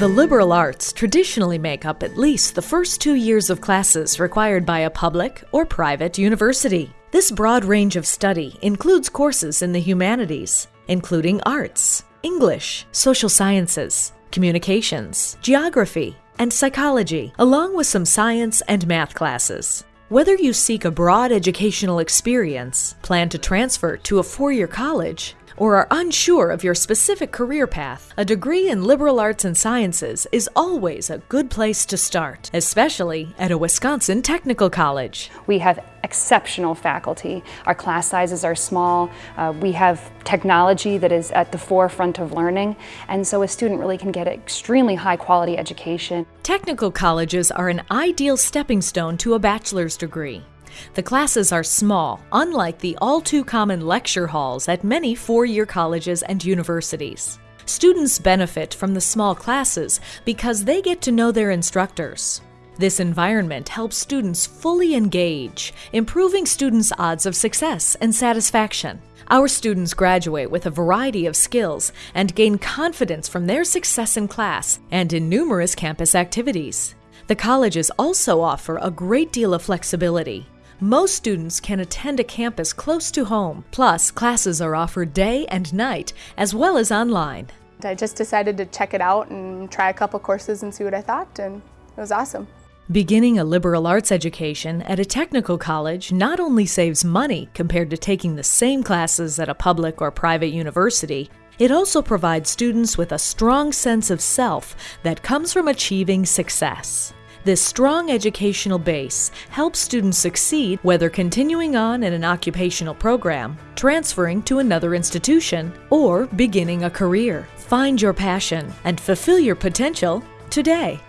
The liberal arts traditionally make up at least the first two years of classes required by a public or private university. This broad range of study includes courses in the humanities, including arts, English, social sciences, communications, geography, and psychology, along with some science and math classes. Whether you seek a broad educational experience, plan to transfer to a four year college, or are unsure of your specific career path, a degree in liberal arts and sciences is always a good place to start, especially at a Wisconsin technical college. We have exceptional faculty. Our class sizes are small. Uh, we have technology that is at the forefront of learning, and so a student really can get an extremely high quality education. Technical colleges are an ideal stepping stone to a bachelor's degree. The classes are small, unlike the all too common lecture halls at many four year colleges and universities. Students benefit from the small classes because they get to know their instructors. This environment helps students fully engage, improving students' odds of success and satisfaction. Our students graduate with a variety of skills and gain confidence from their success in class and in numerous campus activities. The colleges also offer a great deal of flexibility. Most students can attend a campus close to home, plus, classes are offered day and night, as well as online. I just decided to check it out and try a couple courses and see what I thought, and it was awesome. Beginning a liberal arts education at a technical college not only saves money compared to taking the same classes at a public or private university, it also provides students with a strong sense of self that comes from achieving success. This strong educational base helps students succeed whether continuing on in an occupational program, transferring to another institution, or beginning a career. Find your passion and fulfill your potential today.